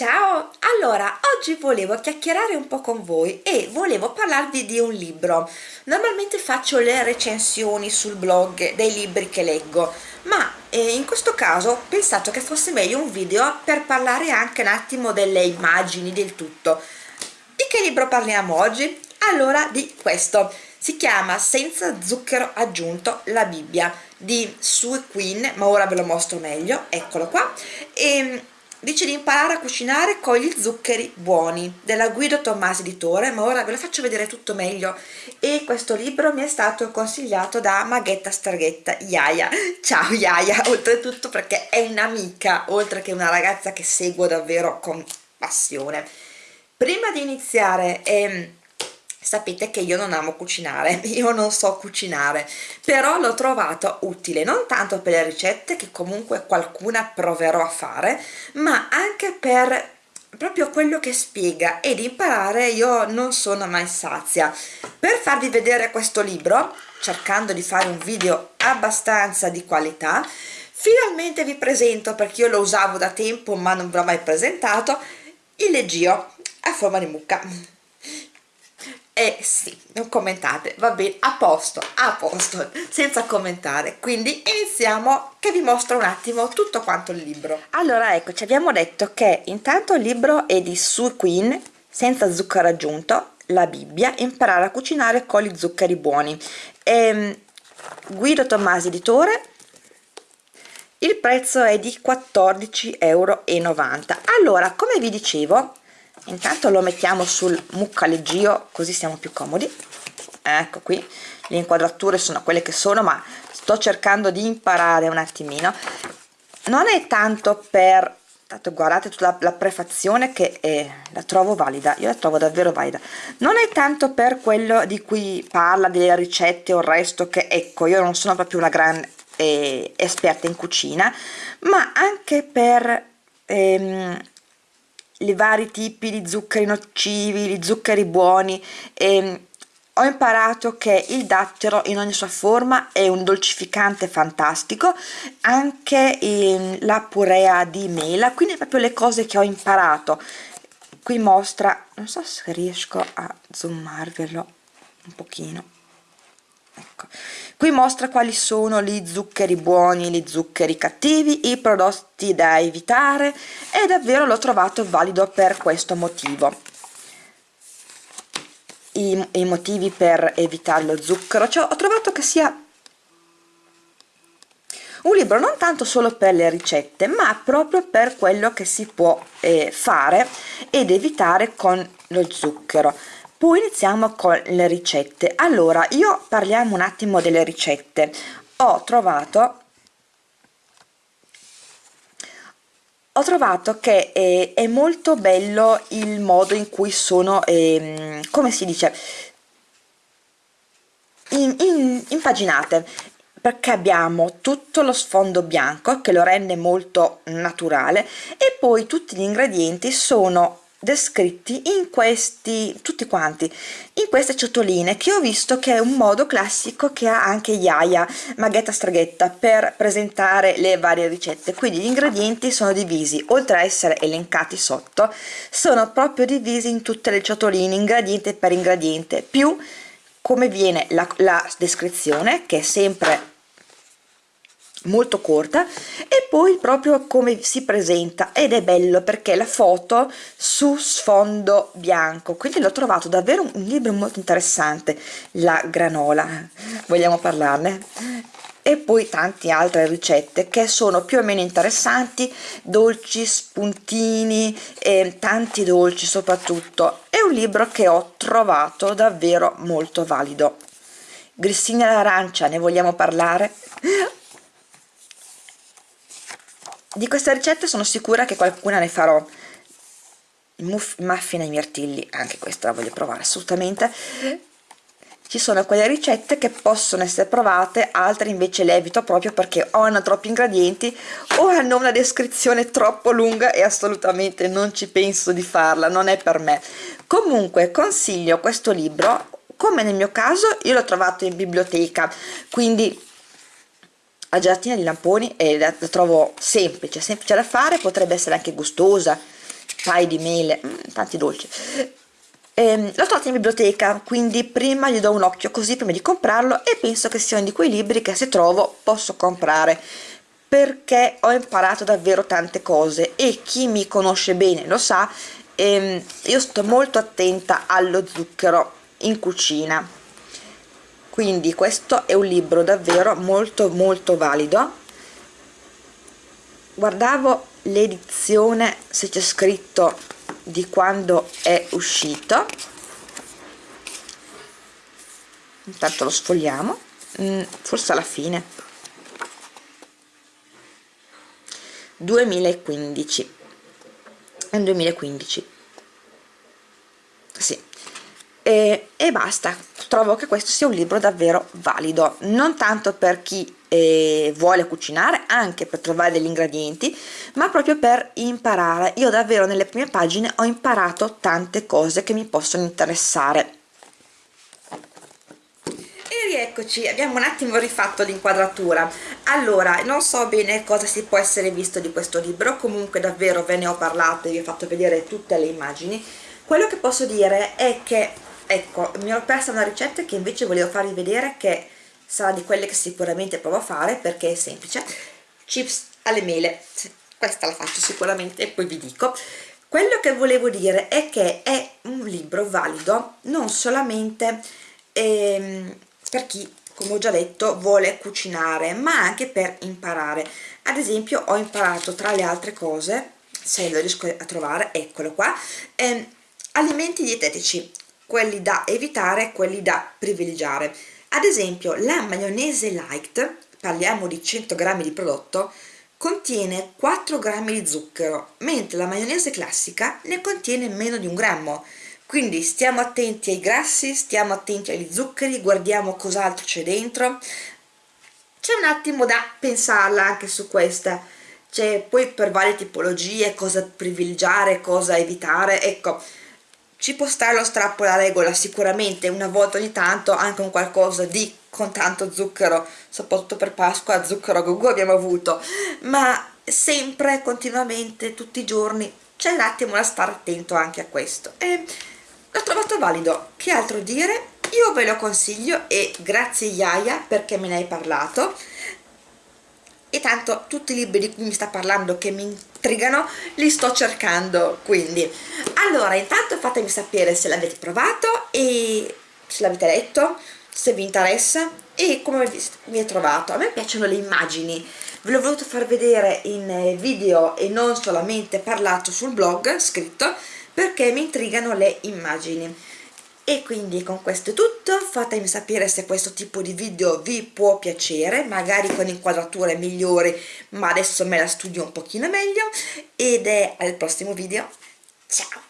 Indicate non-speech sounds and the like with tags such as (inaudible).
Ciao! Allora, oggi volevo chiacchierare un po' con voi e volevo parlarvi di un libro. Normalmente faccio le recensioni sul blog dei libri che leggo, ma eh, in questo caso ho pensato che fosse meglio un video per parlare anche un attimo delle immagini, del tutto. Di che libro parliamo oggi? Allora, di questo. Si chiama Senza zucchero aggiunto, la Bibbia, di Sue Queen, ma ora ve lo mostro meglio, eccolo qua. E, dice di imparare a cucinare con gli zuccheri buoni della Guido Tommasi editore ma ora ve lo faccio vedere tutto meglio. E questo libro mi è stato consigliato da Maghetta Starghetta Iaia ciao Iaia (laughs) oltretutto perché è un'amica oltre che una ragazza che seguo davvero con passione. Prima di iniziare ehm, sapete che io non amo cucinare, (laughs) io non so cucinare, però l'ho trovato utile non tanto per le ricette che comunque qualcuna proverò a fare, ma anche per proprio quello che spiega ed imparare io non sono mai sazia. Per farvi vedere questo libro, cercando di fare un video abbastanza di qualità, finalmente vi presento, perché io lo usavo da tempo ma non ve l'ho mai presentato, il leggio a forma di mucca eh sì, non commentate, va bene, a posto, a posto, (laughs) senza commentare. Quindi iniziamo che vi mostro un attimo tutto quanto il libro. Allora ecco, ci abbiamo detto che intanto il libro è di Sue Queen, senza zucchero aggiunto, la Bibbia, imparare a cucinare con gli zuccheri buoni. E, ehm, Guido Tommasi editore, il prezzo è di 14,90 euro. Allora, come vi dicevo, intanto lo mettiamo sul muccaleggio così siamo più comodi. Ecco qui le inquadrature sono quelle che sono ma sto cercando di imparare un attimino. Non è tanto per tanto guardate tutta la, la prefazione che è, la trovo valida io la trovo davvero valida. Non è tanto per quello di cui parla delle ricette o il resto che ecco io non sono proprio una gran eh, esperta in cucina ma anche per ehm, i vari tipi di zuccheri nocivi, di zuccheri buoni e ehm, ho imparato che il dattero in ogni sua forma è un dolcificante fantastico anche la purea di mela quindi proprio le cose che ho imparato. Qui mostra non so se riesco a zoomarvelo un pochino ecco. Qui mostra quali sono gli zuccheri buoni gli zuccheri cattivi i prodotti da evitare e davvero l'ho trovato valido per questo motivo. I, i motivi per evitare lo zucchero cioè, ho trovato che sia un libro non tanto solo per le ricette ma proprio per quello che si può eh, fare ed evitare con lo zucchero poi iniziamo con le ricette. Allora io parliamo un attimo delle ricette. Ho trovato ho trovato che è, è molto bello il modo in cui sono eh, come si dice? In, in, impaginate perché abbiamo tutto lo sfondo bianco che lo rende molto naturale e poi tutti gli ingredienti sono descritti in questi tutti quanti in queste ciotoline che ho visto che è un modo classico che ha anche Yaya Maghetta Straghetta per presentare le varie ricette. Quindi gli ingredienti sono divisi. Oltre a essere elencati sotto sono proprio divisi in tutte le ciotoline ingrediente per ingrediente. Più come viene la, la descrizione che è sempre molto corta e poi proprio come si presenta ed è bello perché la foto su sfondo bianco. Quindi l'ho trovato davvero un libro molto interessante la granola. Vogliamo parlarne? E poi tante altre ricette che sono più o meno interessanti dolci spuntini e tanti dolci soprattutto. È un libro che ho trovato davvero molto valido. Grissini all'arancia ne vogliamo parlare di queste ricette sono sicura che qualcuna ne farò. Muffin ai mirtilli anche questa la voglio provare assolutamente. Ci sono quelle ricette che possono essere provate altre invece le evito proprio perché o hanno troppi ingredienti o hanno una descrizione troppo lunga e assolutamente non ci penso di farla non è per me. Comunque consiglio questo libro come nel mio caso io l'ho trovato in biblioteca quindi a gelatina di lamponi e la, la trovo semplice, semplice da fare, potrebbe essere anche gustosa paio di mele mm, tanti dolci. Ehm, l'ho trovato in biblioteca quindi prima gli do un occhio così prima di comprarlo e penso che sia uno di quei libri che se trovo posso comprare perché ho imparato davvero tante cose e chi mi conosce bene lo sa ehm, io sto molto attenta allo zucchero in cucina quindi questo è un libro davvero molto molto valido. Guardavo l'edizione se c'è scritto di quando è uscito. Intanto lo sfogliamo. Mm, forse alla fine. 2015 è 2015 sì. E, e basta trovo che questo sia un libro davvero valido non tanto per chi eh, vuole cucinare anche per trovare degli ingredienti ma proprio per imparare. Io davvero nelle prime pagine ho imparato tante cose che mi possono interessare. E rieccoci abbiamo un attimo rifatto l'inquadratura. Allora non so bene cosa si può essere visto di questo libro comunque davvero ve ne ho parlato e vi ho fatto vedere tutte le immagini. Quello che posso dire è che ecco mi ero persa una ricetta che invece volevo farvi vedere che sarà di quelle che sicuramente provo a fare perché è semplice. Chips alle mele. Questa la faccio sicuramente e poi vi dico. Quello che volevo dire è che è un libro valido non solamente ehm, per chi come ho già detto vuole cucinare ma anche per imparare. Ad esempio ho imparato tra le altre cose se lo riesco a trovare eccolo qua ehm, alimenti dietetici quelli da evitare e quelli da privilegiare. Ad esempio la maionese light parliamo di 100 grammi di prodotto contiene 4 grammi di zucchero mentre la maionese classica ne contiene meno di un grammo. Quindi stiamo attenti ai grassi stiamo attenti agli zuccheri guardiamo cos'altro c'è dentro. C'è un attimo da pensarla anche su questa. C'è poi per varie tipologie cosa privilegiare cosa evitare. Ecco ci può stare lo strappo la regola sicuramente una volta ogni tanto anche un qualcosa di con tanto zucchero soprattutto per Pasqua zucchero gogo abbiamo avuto. Ma sempre continuamente tutti i giorni c'è un attimo da stare attento anche a questo. E l'ho trovato valido. Che altro dire? Io ve lo consiglio e grazie Iaia perché me ne hai parlato. E tanto tutti i libri di cui mi sta parlando che mi intrigano li sto cercando quindi. Allora intanto fatemi sapere se l'avete provato e se l'avete letto se vi interessa e come vi è trovato. A me piacciono le immagini. Ve l'ho voluto far vedere in video e non solamente parlato sul blog scritto perché mi intrigano le immagini e quindi con questo è tutto. Fatemi sapere se questo tipo di video vi può piacere magari con inquadrature migliori ma adesso me la studio un pochino meglio. Ed è al prossimo video. Ciao